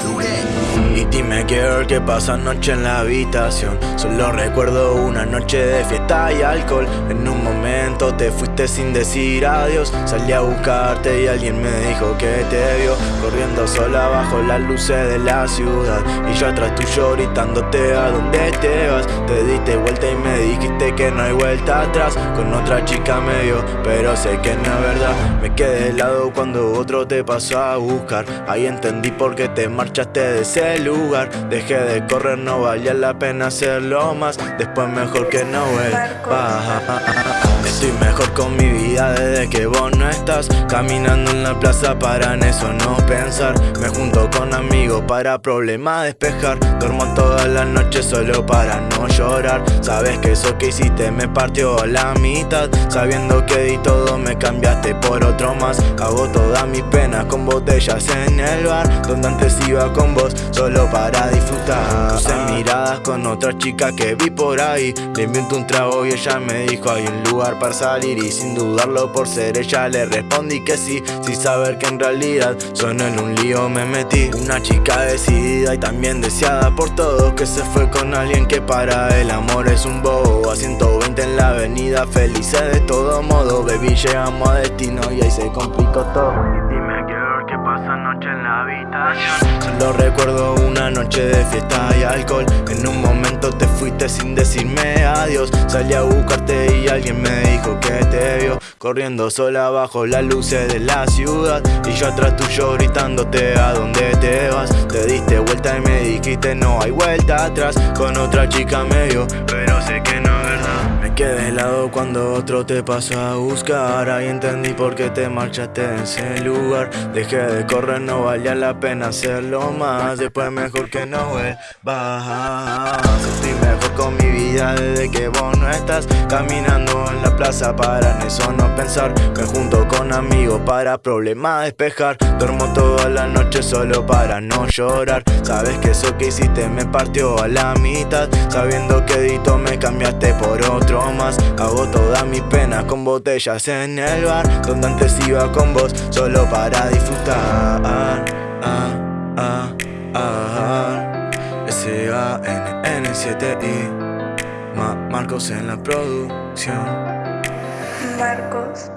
¡Do it! Dime qué que pasa anoche en la habitación. Solo recuerdo una noche de fiesta y alcohol. En un momento te fuiste sin decir adiós. Salí a buscarte y alguien me dijo que te vio. Corriendo sola bajo las luces de la ciudad. Y yo atrás tuyo gritándote a dónde te vas Te diste vuelta y me dijiste que no hay vuelta atrás. Con otra chica me vio, pero sé que no es verdad. Me quedé helado cuando otro te pasó a buscar. Ahí entendí por qué te marchaste de ese Dejé de correr, no valía la pena hacerlo más. Después mejor que no vuelva. Estoy mejor con mi vida desde que vos no estás. Caminando en la plaza para en eso no pensar. Me junto con amigos para problemas despejar. Duermo toda la noche solo para no llorar. Sabes que eso que hiciste me partió a la mitad. Sabiendo que di todo me cambiaste por otro más. Hago todas mis penas con botellas en el bar Donde antes iba con vos. Solo para disfrutar. Puse miradas con otra chica que vi por ahí. Le invento un trago y ella me dijo hay un lugar para salir Y sin dudarlo por ser ella le respondí que sí Sin saber que en realidad solo en un lío me metí. Una chica decidida y también deseada por todos Que se fue con alguien que para el amor es un bobo. A 120 en la avenida felices de todo modo. Baby llegamos a destino y ahí se complicó todo. Pasa noche en la habitación. Solo recuerdo de fiesta y alcohol. En un momento te fuiste sin decirme adiós. Salí a buscarte y alguien me dijo que te vio. Corriendo sola bajo las luces de la ciudad. Y yo atrás tuyo gritándote a dónde te vas Te diste vuelta y me dijiste no hay vuelta atrás Con otra chica me vio, pero sé que no es verdad quedé helado cuando otro te pasó a buscar. Ahí entendí por qué te marchaste de ese lugar. Dejé de correr, no valía la pena hacerlo más. Después mejor que no vuelvas. Estoy mejor con mi vida desde que vos no estás Caminando en la plaza para en eso no pensar. Me junto con amigos para problemas despejar. Duermo toda la noche solo para no llorar. Sabes que eso que hiciste me partió a la mitad. Sabiendo que dito me cambiaste por otro más. Hago todas mis penas con botellas en el bar Donde antes iba con vos solo para disfrutar. Ah, ah, ah, S-A-N-N-7-I Marcos en la producción. Marcos